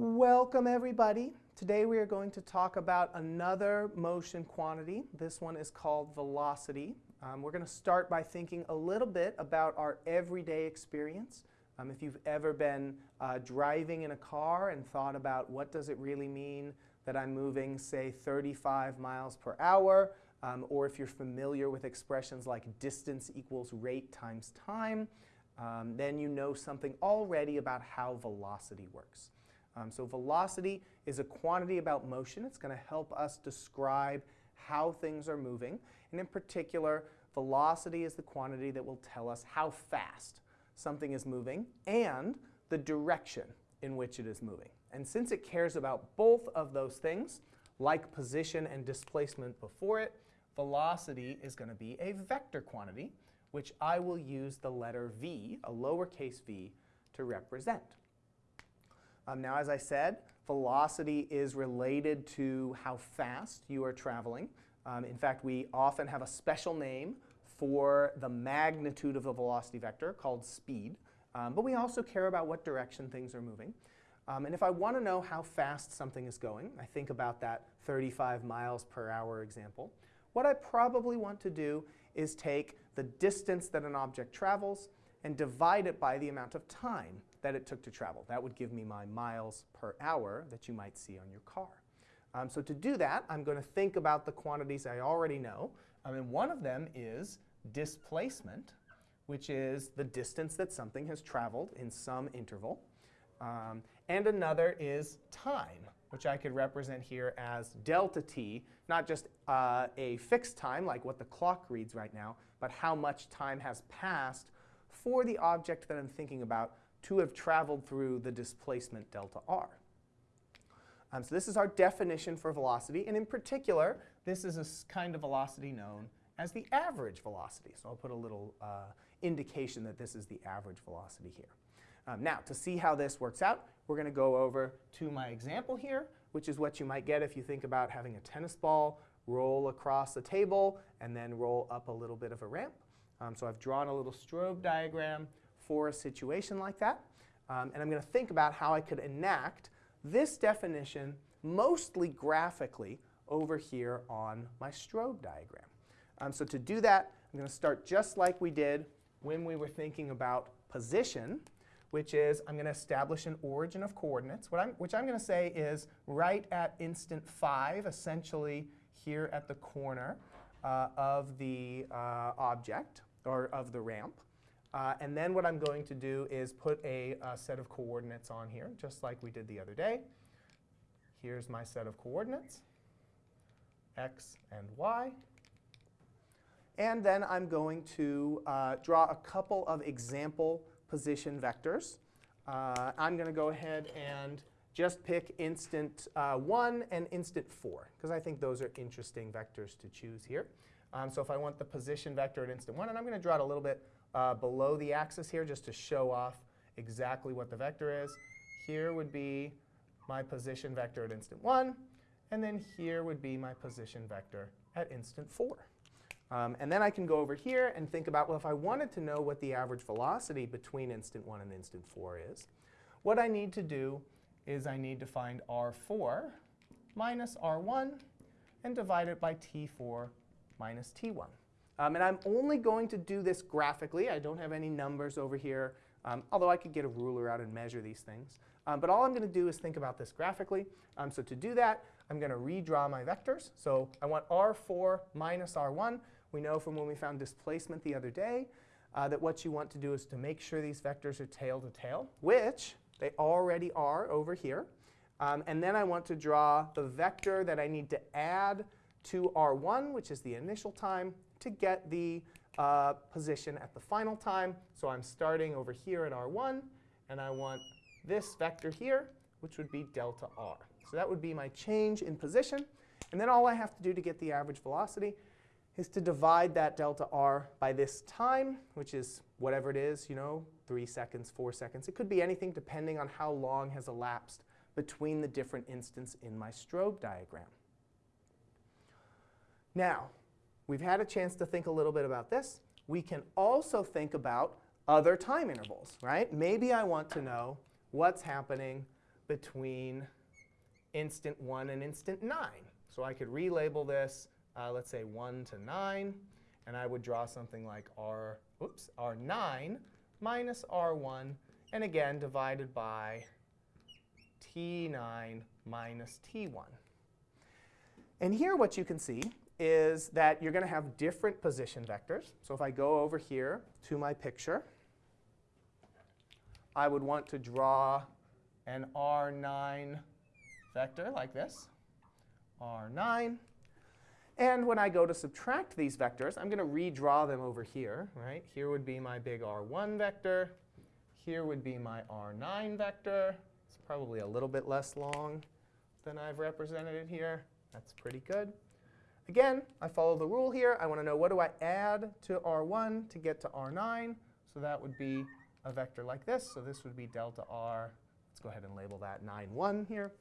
Welcome everybody. Today we are going to talk about another motion quantity. This one is called velocity. Um, we're going to start by thinking a little bit about our everyday experience. Um, if you've ever been uh, driving in a car and thought about what does it really mean that I'm moving, say, 35 miles per hour, um, or if you're familiar with expressions like distance equals rate times time, um, then you know something already about how velocity works. Um, so velocity is a quantity about motion. It's going to help us describe how things are moving. And in particular, velocity is the quantity that will tell us how fast something is moving and the direction in which it is moving. And since it cares about both of those things, like position and displacement before it, velocity is going to be a vector quantity, which I will use the letter v, a lowercase v, to represent. Um, now, as I said, velocity is related to how fast you are traveling. Um, in fact, we often have a special name for the magnitude of the velocity vector called speed. Um, but we also care about what direction things are moving. Um, and if I want to know how fast something is going, I think about that 35 miles per hour example, what I probably want to do is take the distance that an object travels and divide it by the amount of time that it took to travel. That would give me my miles per hour that you might see on your car. Um, so to do that, I'm going to think about the quantities I already know. Um, and one of them is displacement, which is the distance that something has traveled in some interval. Um, and another is time, which I could represent here as delta t, not just uh, a fixed time like what the clock reads right now, but how much time has passed for the object that I'm thinking about to have traveled through the displacement delta r. Um, so this is our definition for velocity, and in particular, this is a kind of velocity known as the average velocity. So I'll put a little uh, indication that this is the average velocity here. Um, now, to see how this works out, we're going to go over to my example here, which is what you might get if you think about having a tennis ball roll across a table and then roll up a little bit of a ramp. Um, so I've drawn a little strobe diagram for a situation like that. Um, and I'm going to think about how I could enact this definition mostly graphically over here on my strobe diagram. Um, so to do that, I'm going to start just like we did when we were thinking about position, which is I'm going to establish an origin of coordinates, what I'm, which I'm going to say is right at instant 5, essentially here at the corner uh, of the uh, object, or of the ramp. Uh, and then what I'm going to do is put a, a, set of coordinates on here, just like we did the other day. Here's my set of coordinates, x and y. And then I'm going to uh, draw a couple of example position vectors. Uh, I'm going to go ahead and just pick instant uh, 1 and instant 4, because I think those are interesting vectors to choose here. Um, so if I want the position vector at instant 1, and I'm going to draw it a little bit uh, below the axis here just to show off exactly what the vector is. Here would be my position vector at instant 1, and then here would be my position vector at instant 4. Um, and then I can go over here and think about, well, if I wanted to know what the average velocity between instant 1 and instant 4 is, what I need to do is I need to find r4 minus r1 and divide it by t4 minus t1. Um, and I'm only going to do this graphically. I don't have any numbers over here, um, although I could get a ruler out and measure these things. Um, but all I'm going to do is think about this graphically. Um, so to do that, I'm going to redraw my vectors. So I want r4 minus r1. We know from when we found displacement the other day uh, that what you want to do is to make sure these vectors are tail to tail, which they already are over here. Um, and then I want to draw the vector that I need to add to r1, which is the initial time, to get the uh, position at the final time. So I'm starting over here at r1, and I want this vector here, which would be delta r. So that would be my change in position. And then all I have to do to get the average velocity is to divide that delta r by this time, which is whatever it is, you know, 3 seconds, 4 seconds. It could be anything depending on how long has elapsed between the different instants in my strobe diagram. Now, we've had a chance to think a little bit about this. We can also think about other time intervals, right? Maybe I want to know what's happening between instant 1 and instant 9. So I could relabel this, uh, let's say 1 to 9, and I would draw something like R, oops, R9 minus R1, and again divided by T9 minus T1. And here what you can see is that you're going to have different position vectors. So if I go over here to my picture, I would want to draw an R9 vector like this, R9. And when I go to subtract these vectors, I'm going to redraw them over here. Right? Here would be my big R1 vector. Here would be my R9 vector. It's probably a little bit less long than I've represented it here. That's pretty good. Again, I follow the rule here. I want to know what do I add to R1 to get to R9. So that would be a vector like this. So this would be delta R. Let's go ahead and label that 9, 1 here.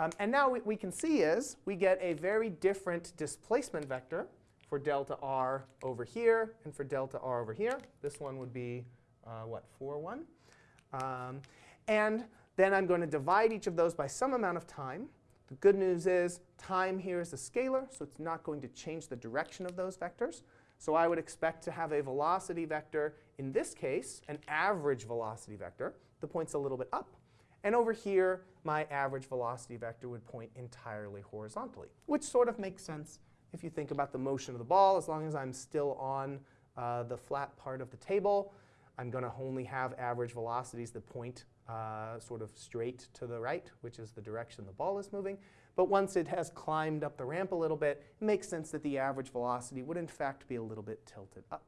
Um, and now what we can see is we get a very different displacement vector for delta r over here and for delta r over here. This one would be, uh, what, 4, 1? Um, and then I'm going to divide each of those by some amount of time. The good news is time here is a scalar, so it's not going to change the direction of those vectors. So I would expect to have a velocity vector, in this case, an average velocity vector. The point's a little bit up. And over here, my average velocity vector would point entirely horizontally, which sort of makes sense if you think about the motion of the ball. As long as I'm still on uh, the flat part of the table, I'm going to only have average velocities that point uh, sort of straight to the right, which is the direction the ball is moving. But once it has climbed up the ramp a little bit, it makes sense that the average velocity would in fact be a little bit tilted up.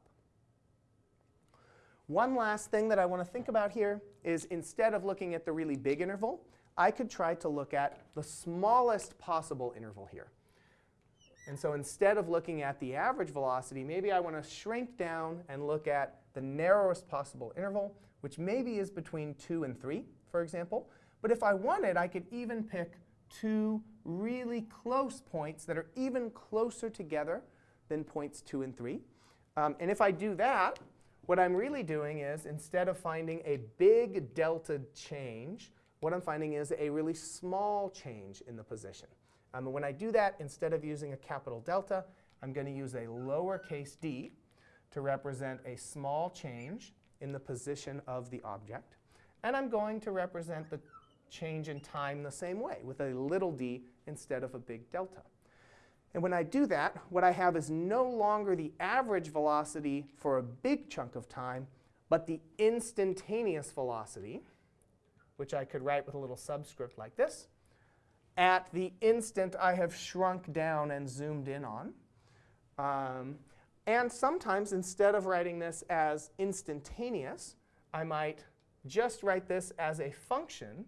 One last thing that I want to think about here is instead of looking at the really big interval, I could try to look at the smallest possible interval here. And so instead of looking at the average velocity, maybe I want to shrink down and look at the narrowest possible interval, which maybe is between 2 and 3, for example. But if I wanted, I could even pick two really close points that are even closer together than points 2 and 3. Um, and if I do that, what I'm really doing is, instead of finding a big delta change, what I'm finding is a really small change in the position. Um, and when I do that, instead of using a capital delta, I'm going to use a lowercase d to represent a small change in the position of the object. And I'm going to represent the change in time the same way, with a little d instead of a big delta. And when I do that, what I have is no longer the average velocity for a big chunk of time, but the instantaneous velocity, which I could write with a little subscript like this, at the instant I have shrunk down and zoomed in on. Um, and sometimes, instead of writing this as instantaneous, I might just write this as a function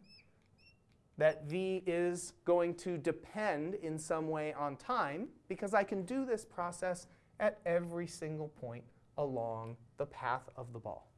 that v is going to depend in some way on time, because I can do this process at every single point along the path of the ball.